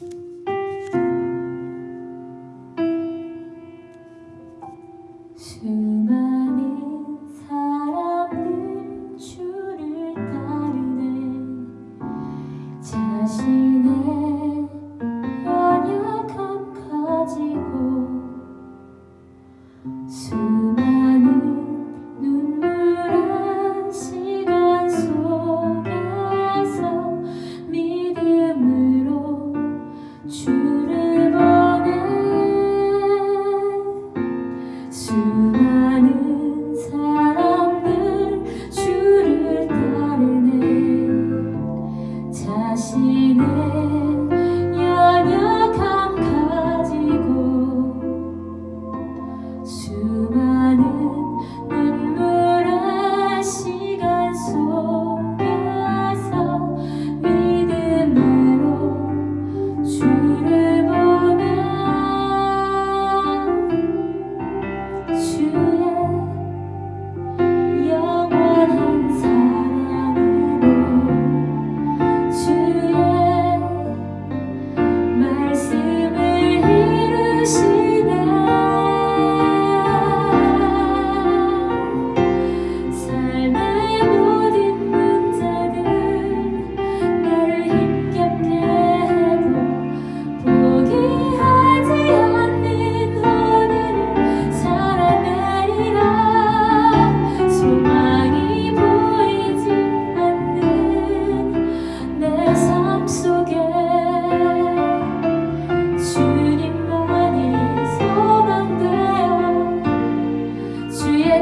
안녕.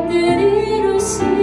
querer o Senhor.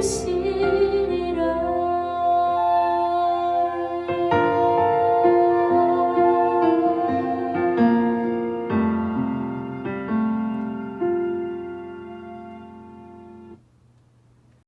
心。